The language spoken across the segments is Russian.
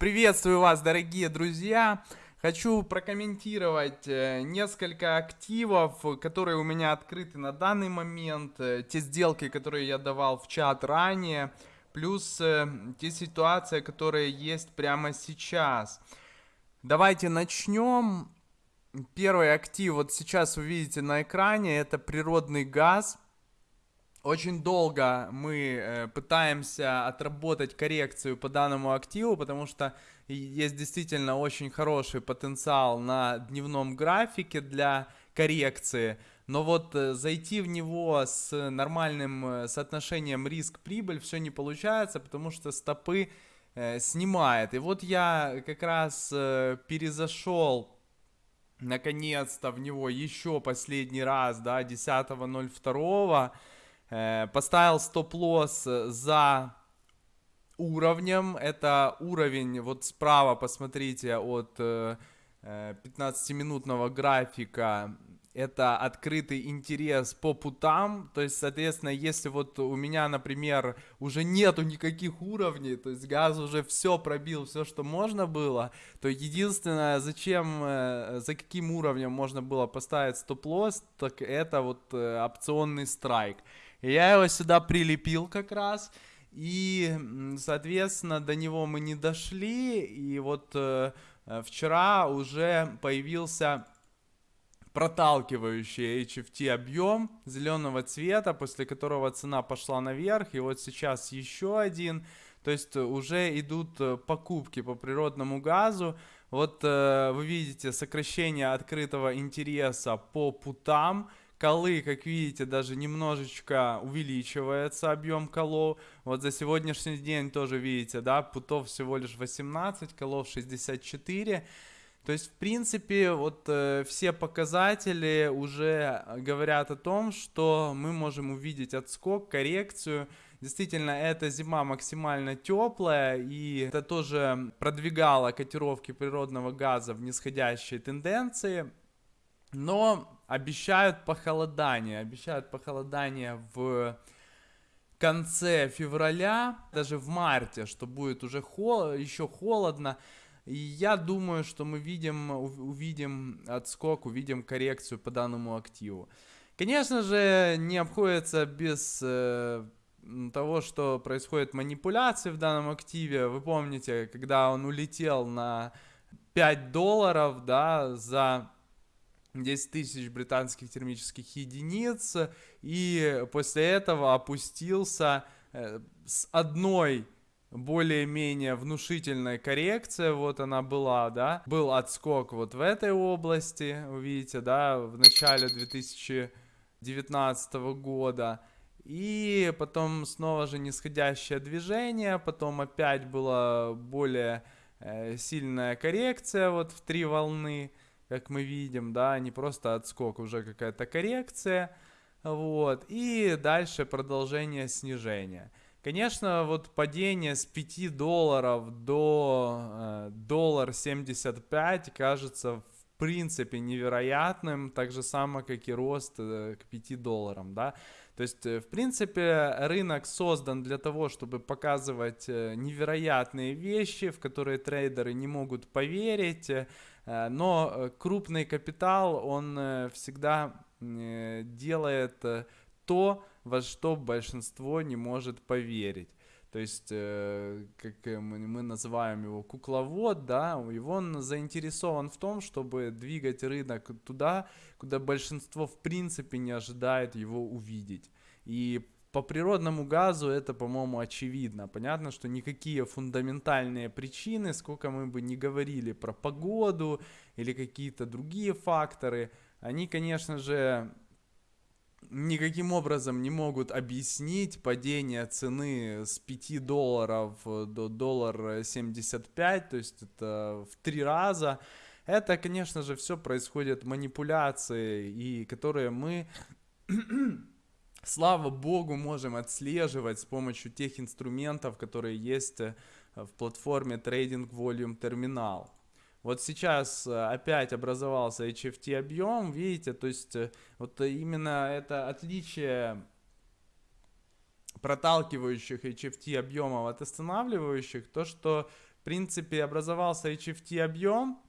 Приветствую вас, дорогие друзья! Хочу прокомментировать э, несколько активов, которые у меня открыты на данный момент, э, те сделки, которые я давал в чат ранее, плюс э, те ситуации, которые есть прямо сейчас. Давайте начнем. Первый актив, вот сейчас вы видите на экране, это природный газ – очень долго мы э, пытаемся отработать коррекцию по данному активу, потому что есть действительно очень хороший потенциал на дневном графике для коррекции. Но вот э, зайти в него с нормальным э, соотношением риск-прибыль все не получается, потому что стопы снимает. И вот я как раз перезашел наконец-то в него еще последний раз, да, 10.02 Э, поставил стоп-лосс за уровнем. Это уровень, вот справа посмотрите, от 15-минутного э, графика. Это открытый интерес по путам. То есть, соответственно, если вот у меня, например, уже нету никаких уровней, то есть газ уже все пробил, все, что можно было, то единственное, зачем, э, за каким уровнем можно было поставить стоп-лосс, так это вот опционный страйк. Я его сюда прилепил как раз. И, соответственно, до него мы не дошли. И вот э, вчера уже появился проталкивающий HFT объем зеленого цвета, после которого цена пошла наверх. И вот сейчас еще один. То есть уже идут э, покупки по природному газу. Вот э, вы видите сокращение открытого интереса по путам колы, как видите, даже немножечко увеличивается объем колов. Вот за сегодняшний день тоже видите, да, путов всего лишь 18, колов 64. То есть, в принципе, вот э, все показатели уже говорят о том, что мы можем увидеть отскок, коррекцию. Действительно, эта зима максимально теплая, и это тоже продвигало котировки природного газа в нисходящей тенденции. Но обещают похолодание, обещают похолодание в конце февраля, даже в марте, что будет уже хол еще холодно. И я думаю, что мы видим, увидим отскок, увидим коррекцию по данному активу. Конечно же, не обходится без э, того, что происходит манипуляции в данном активе. Вы помните, когда он улетел на 5 долларов, да, за 10 тысяч британских термических единиц, и после этого опустился э, с одной более-менее внушительной коррекции, вот она была, да, был отскок вот в этой области, увидите, да, в начале 2019 года, и потом снова же нисходящее движение, потом опять была более э, сильная коррекция вот в три волны, как мы видим, да, не просто отскок, уже какая-то коррекция, вот, и дальше продолжение снижения. Конечно, вот падение с 5 долларов до э, доллар 75 кажется в принципе невероятным, так же само, как и рост э, к 5 долларам, да. То есть, э, в принципе, рынок создан для того, чтобы показывать э, невероятные вещи, в которые трейдеры не могут поверить, Э, но крупный капитал, он всегда делает то, во что большинство не может поверить. То есть, как мы называем его кукловод, да, его он заинтересован в том, чтобы двигать рынок туда, куда большинство в принципе не ожидает его увидеть. И по природному газу это, по-моему, очевидно. Понятно, что никакие фундаментальные причины, сколько мы бы не говорили про погоду или какие-то другие факторы, они, конечно же, никаким образом не могут объяснить падение цены с 5 долларов до доллара 75, то есть это в три раза. Это, конечно же, все происходит манипуляции, и которые мы слава богу, можем отслеживать с помощью тех инструментов, которые есть э, в платформе Trading Volume Terminal. Вот сейчас э, опять образовался HFT объем, видите, то есть э, вот именно это отличие проталкивающих HFT объемов от останавливающих, то что в принципе, образовался HFT объем,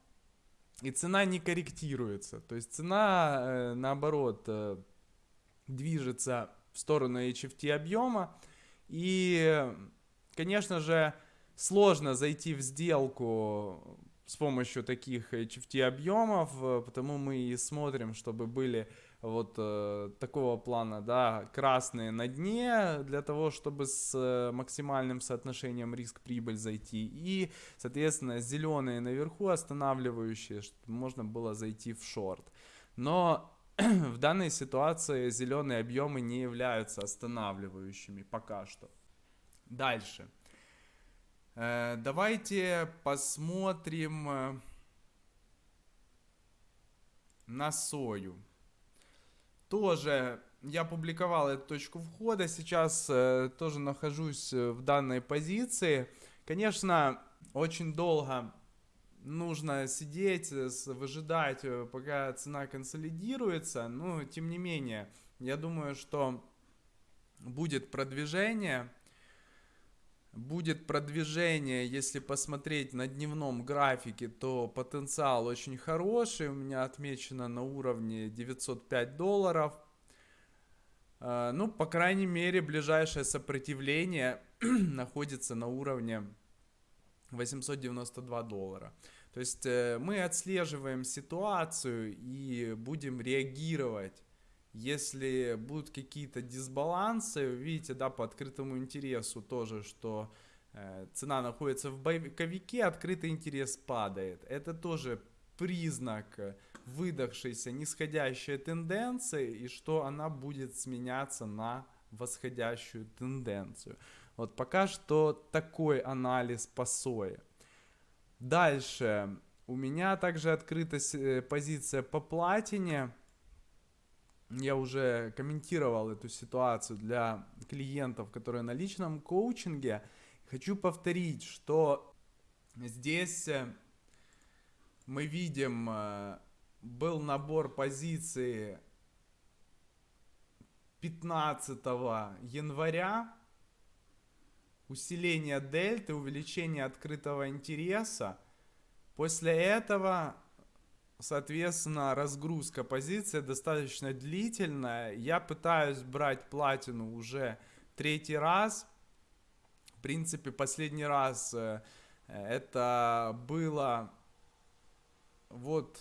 и цена не корректируется. То есть цена, э, наоборот, движется в сторону HFT объема. И, конечно же, сложно зайти в сделку с помощью таких HFT объемов, э, потому мы и смотрим, чтобы были вот э, такого плана, да, красные на дне для того, чтобы с э, максимальным соотношением риск-прибыль зайти и, соответственно, зеленые наверху останавливающие, чтобы можно было зайти в шорт. Но в данной ситуации зеленые объемы не являются останавливающими пока что. Дальше. Э, давайте посмотрим э, на сою тоже я публиковал эту точку входа, сейчас э, тоже нахожусь в данной позиции. Конечно, очень долго нужно сидеть, выжидать, пока цена консолидируется, но тем не менее, я думаю, что будет продвижение. Будет продвижение, если посмотреть на дневном графике, то потенциал очень хороший. У меня отмечено на уровне 905 долларов. А, ну, по крайней мере, ближайшее сопротивление находится на уровне 892 доллара. То есть э, мы отслеживаем ситуацию и будем реагировать если будут какие-то дисбалансы, видите, да, по открытому интересу тоже, что э, цена находится в боевике, открытый интерес падает. Это тоже признак выдохшейся нисходящей тенденции и что она будет сменяться на восходящую тенденцию. Вот пока что такой анализ по сое. Дальше. У меня также открыта э, позиция по платине я уже комментировал эту ситуацию для клиентов, которые на личном коучинге. Хочу повторить, что здесь э, мы видим, э, был набор позиций 15 января, усиление дельты, увеличение открытого интереса. После этого Соответственно, разгрузка позиции достаточно длительная. Я пытаюсь брать платину уже третий раз. В принципе, последний раз э, это было вот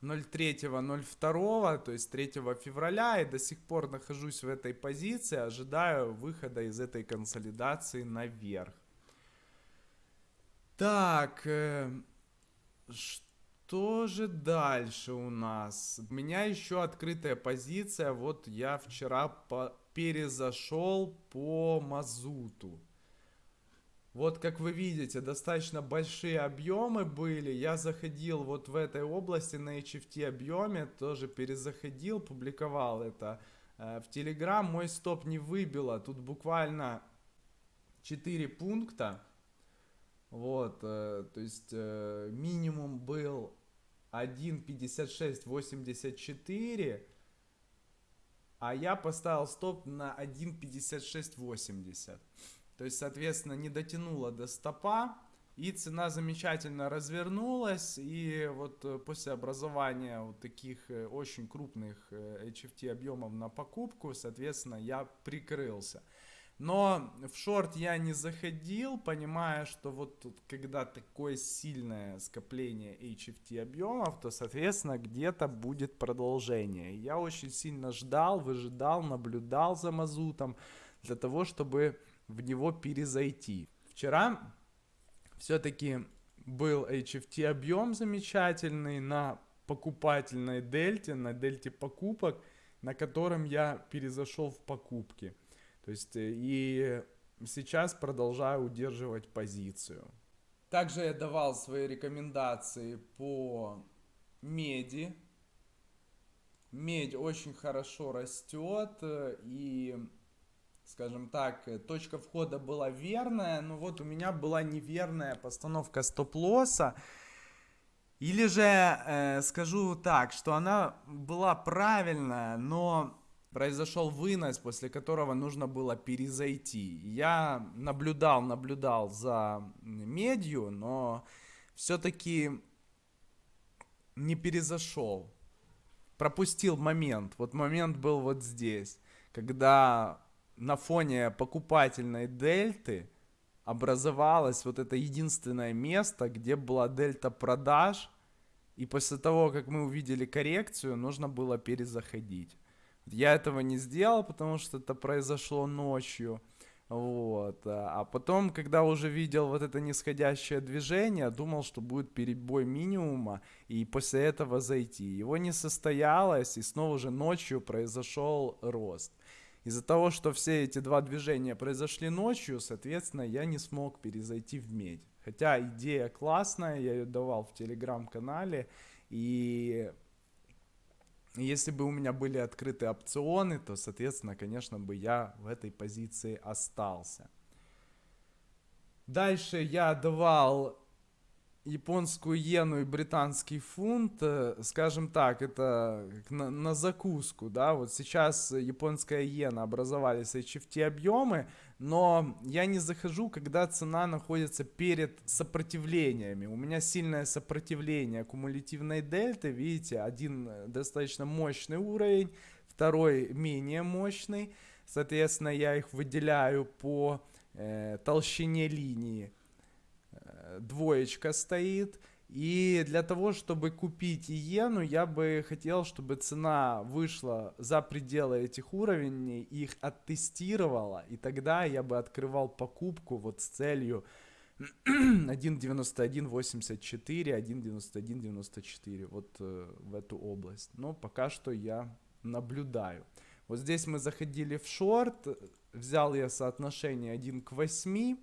03.02, то есть 3 февраля, и до сих пор нахожусь в этой позиции, ожидаю выхода из этой консолидации наверх. Так, э, что что же дальше у нас? У меня еще открытая позиция. Вот я вчера по перезашел по мазуту. Вот как вы видите, достаточно большие объемы были. Я заходил вот в этой области на HFT объеме, тоже перезаходил, публиковал это э, в Telegram. Мой стоп не выбило, тут буквально 4 пункта. Вот, э, то есть э, минимум был 1.5684, а я поставил стоп на 1.5680. То есть, соответственно, не дотянула до стопа, и цена замечательно развернулась, и вот э, после образования вот таких э, очень крупных HFT э, объемов на покупку, соответственно, я прикрылся. Но в шорт я не заходил, понимая, что вот тут, когда такое сильное скопление HFT объемов, то, соответственно, где-то будет продолжение. Я очень сильно ждал, выжидал, наблюдал за мазутом для того, чтобы в него перезайти. Вчера все-таки был HFT объем замечательный на покупательной дельте, на дельте покупок, на котором я перезашел в покупки. То есть э, и сейчас продолжаю удерживать позицию. Также я давал свои рекомендации по меди. Медь очень хорошо растет э, и, скажем так, э, точка входа была верная, но вот у меня была неверная постановка стоп-лосса. Или же э, скажу так, что она была правильная, но произошел вынос, после которого нужно было перезайти. Я наблюдал, наблюдал за медью, но все-таки не перезашел. Пропустил момент. Вот момент был вот здесь, когда на фоне покупательной дельты образовалось вот это единственное место, где была дельта продаж, и после того, как мы увидели коррекцию, нужно было перезаходить. Я этого не сделал, потому что это произошло ночью. Вот. А потом, когда уже видел вот это нисходящее движение, думал, что будет перебой минимума, и после этого зайти. Его не состоялось, и снова уже ночью произошел рост. Из-за того, что все эти два движения произошли ночью, соответственно, я не смог перезайти в медь. Хотя идея классная, я ее давал в телеграм-канале, и если бы у меня были открыты опционы, то, соответственно, конечно бы я в этой позиции остался. Дальше я давал японскую иену и британский фунт, э, скажем так, это на, на закуску, да, вот сейчас японская иена образовались HFT объемы, но я не захожу, когда цена находится перед сопротивлениями. У меня сильное сопротивление кумулятивной дельты, видите, один достаточно мощный уровень, второй менее мощный, соответственно, я их выделяю по э, толщине линии двоечка стоит. И для того, чтобы купить иену, я бы хотел, чтобы цена вышла за пределы этих уровней, их оттестировала, и тогда я бы открывал покупку вот с целью 1.91.84, 1.91.94, вот э, в эту область. Но пока что я наблюдаю. Вот здесь мы заходили в шорт, взял я соотношение 1 к 8,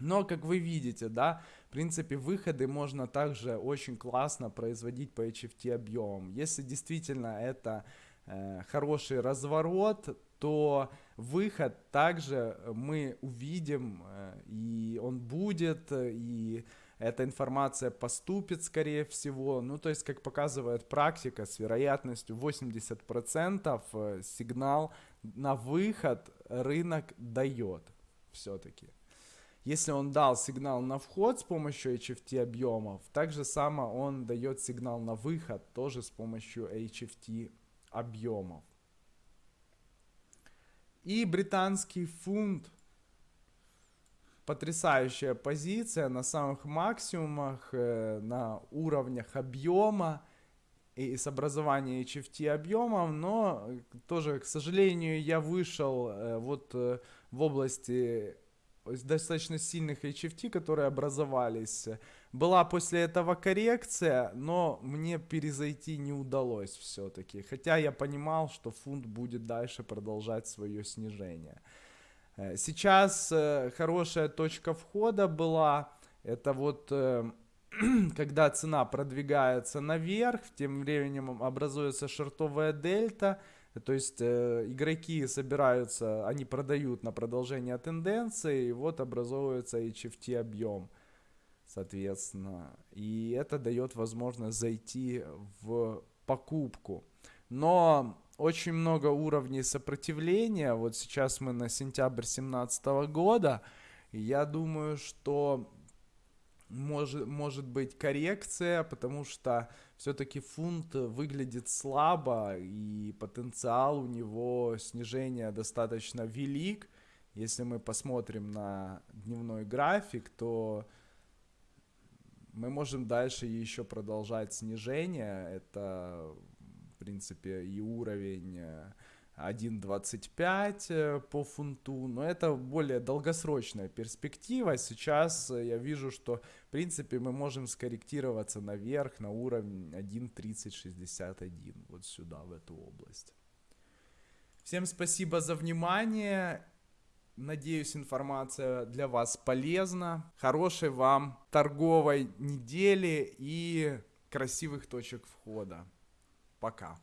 но, как вы видите, да, в принципе, выходы можно также очень классно производить по HFT объемам. Если действительно это э, хороший разворот, то выход также мы увидим, э, и он будет, и эта информация поступит, скорее всего. Ну, то есть, как показывает практика, с вероятностью 80% э, сигнал на выход рынок дает все-таки. Если он дал сигнал на вход с помощью HFT объемов, так же само он дает сигнал на выход тоже с помощью HFT объемов. И британский фунт. Потрясающая позиция на самых максимумах, э, на уровнях объема и с образования HFT объемов, но тоже, к сожалению, я вышел э, вот э, в области достаточно сильных HFT, которые образовались. Была после этого коррекция, но мне перезайти не удалось все-таки. Хотя я понимал, что фунт будет дальше продолжать свое снижение. Э, сейчас э, хорошая точка входа была. Это вот э, когда цена продвигается наверх, тем временем образуется шортовая дельта. То есть э, игроки собираются, они продают на продолжение тенденции, и вот образовывается HFT объем, соответственно. И это дает возможность зайти в покупку. Но очень много уровней сопротивления. Вот сейчас мы на сентябрь 2017 года. Я думаю, что может, может быть коррекция, потому что все-таки фунт выглядит слабо, и потенциал у него снижения достаточно велик. Если мы посмотрим на дневной график, то мы можем дальше еще продолжать снижение. Это, в принципе, и уровень э, 1.25 э, по фунту, но это более долгосрочная перспектива. Сейчас э, я вижу, что в принципе мы можем скорректироваться наверх на уровень 1.3061, вот сюда, в эту область. Всем спасибо за внимание. Надеюсь, информация для вас полезна. Хорошей вам торговой недели и красивых точек входа. Пока.